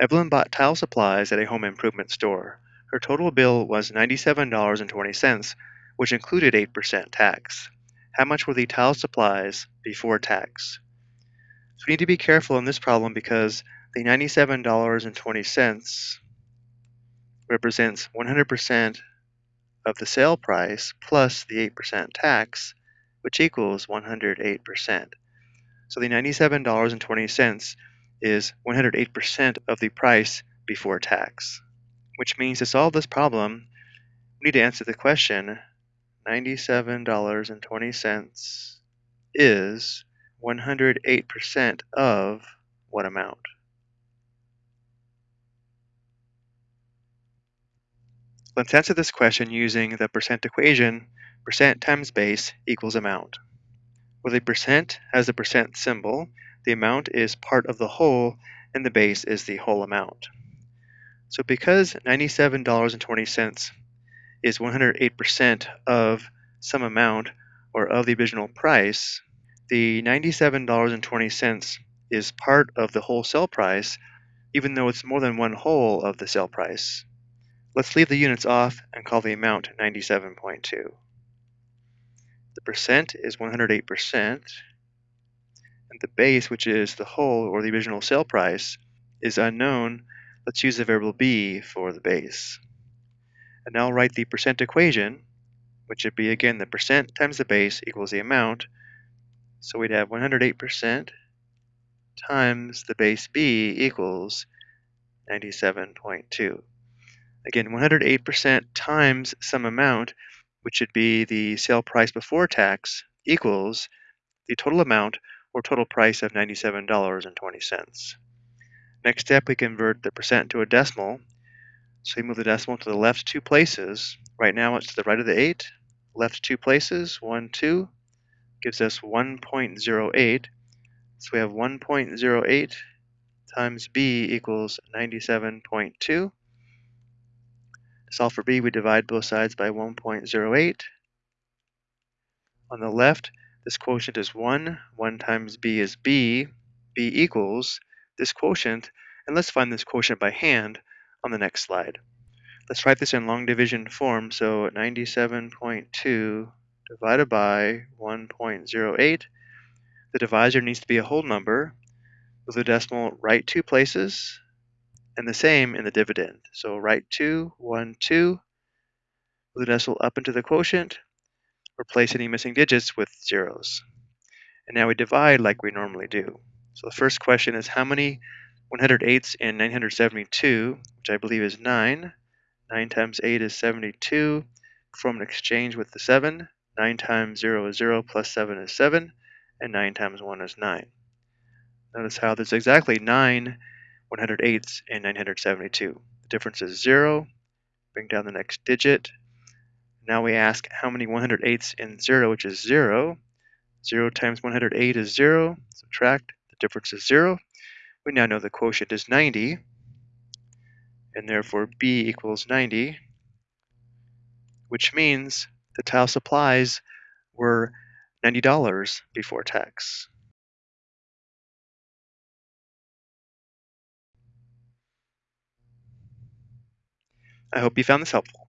Evelyn bought tile supplies at a home improvement store. Her total bill was $97.20, which included 8% tax. How much were the tile supplies before tax? So we need to be careful in this problem because the $97.20 represents 100% of the sale price plus the 8% tax, which equals 108%. So the $97.20 is 108% of the price before tax, which means to solve this problem, we need to answer the question $97.20 is 108% of what amount? Let's answer this question using the percent equation, percent times base equals amount. Where the percent has the percent symbol, the amount is part of the whole and the base is the whole amount. So because $97.20 is 108% of some amount or of the original price, the $97.20 is part of the whole sale price, even though it's more than one whole of the sale price. Let's leave the units off and call the amount 97.2. The percent is 108%, and the base, which is the whole or the original sale price, is unknown. Let's use the variable b for the base. And now I'll write the percent equation, which would be again the percent times the base equals the amount. So we'd have 108% times the base b equals 97.2. Again, 108% times some amount, which would be the sale price before tax, equals the total amount or total price of $97.20. Next step, we convert the percent to a decimal. So we move the decimal to the left two places. Right now it's to the right of the 8. Left two places, 1, 2, gives us 1.08. So we have 1.08 times b equals 97.2. To solve for b, we divide both sides by 1.08. On the left, this quotient is 1. 1 times b is b. b equals this quotient, and let's find this quotient by hand on the next slide. Let's write this in long division form, so 97.2 divided by 1.08. The divisor needs to be a whole number. With the decimal right two places, and the same in the dividend. So write 2, 1, 2, move the decimal up into the quotient, replace any missing digits with zeros. And now we divide like we normally do. So the first question is how many 108ths in 972, which I believe is 9. 9 times 8 is 72. Perform an exchange with the 7. 9 times 0 is 0 plus 7 is 7. And 9 times 1 is 9. Notice how there's exactly 9 108s in 972. The difference is 0. Bring down the next digit. Now we ask how many 108ths in 0, which is 0. 0 times 108 is 0. Subtract. The difference is 0. We now know the quotient is 90. And therefore B equals 90. Which means the tile supplies were $90 before tax. I hope you found this helpful.